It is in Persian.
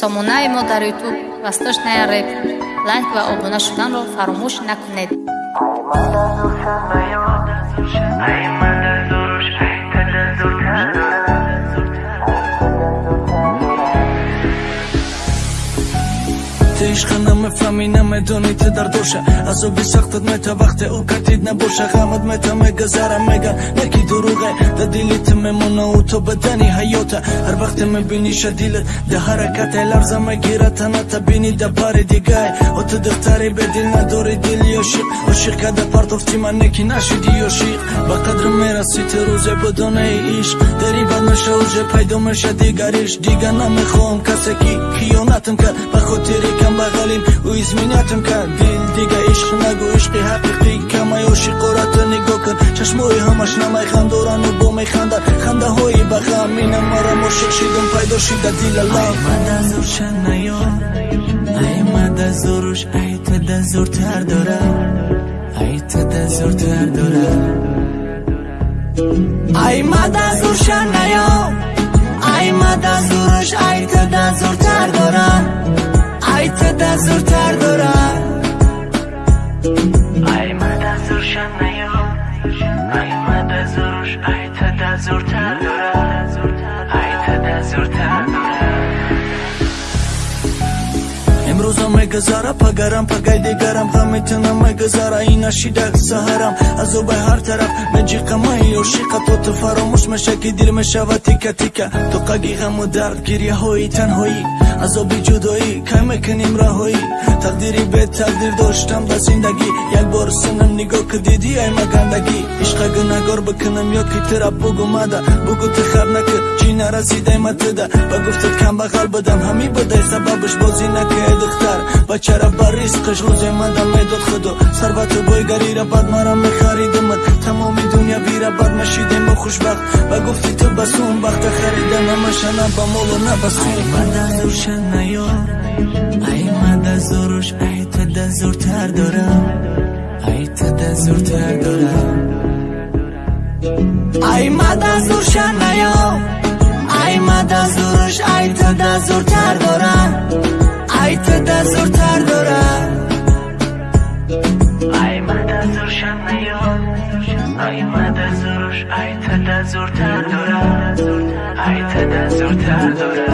сомонаи мо дар ютуб. Восточная реп. Лайк ва обуна шуданро фаромӯш накунед ҳақиқати ишқа намефаҳмӣ намедонӣ те дар доша азоби сахтат мета вақте ӯ катид набоша ғамат мета мега зара мега наки дуруғе да дили те мемона ӯ то бадани ҳаёта ҳар вақте мебиниша дилат да ҳаракате ларза мегира таната бини да бари дигае о ту духтари бедил надори дили ошиқ ошиқ када партофти ман неки нашиди ошиқ ба қадр мерасӣ те рӯзе ба донаи ишқ дарибат меша уже пайдо меша дигариш дига намехоҳам касе ки хиёнатам кард ба хотири кам بغلیم او ازمینتم کرد. دل عشق نگو عشق حقیقی. کمای عاشقارت نگاه کن. چشمای همش نمی خندارن و با می خندن خنده. های بغم اینم مرا عاشق شدم پیدا شده دیل الله. ای من از روشن نیار ای من از روش ای تا زورتر داره. ای تا زورتر داره. ای تا زورتر داره ای من از روشن نیار ای من از روش ای تا زورتر داره имрӯза мегузара пагарам пагай дигарам ҳаметана мегузара инашидак саҳарам. Азоби ҳар тараф меҷиқамаи ошиқа то ту фаромӯш меша ки дил мешава тика тика. Тоқаги ғаму дард гирьяҳои танҳоӣ азоби ҷудоӣ кай мекунем раҳоӣ? Тақдири бетақдир доштам да зиндагӣ. Як бор синам нигоҳ кардидӣ ай магандагӣ. Ишқагу нагор бикунам ёд ки тираб бугумада бугу ти хаб накуд ҷи наразидайматида ба гуфтат камбағал будам ҳами будай сабабаш бозӣ накаеду دختر بچه را بر ریسقش روز مدم می‌داد خدا. ثروت و بایگری را بد مرا میخریدم تمامی دنیا بیره بد مشیدیم و خوشبخت. و گفتی تو بسون بخت خریدم همشه نه با مول و نه بسون ای زور شد ای آیمده زورش آیت ده زورتر داره آیت ده زورتر داره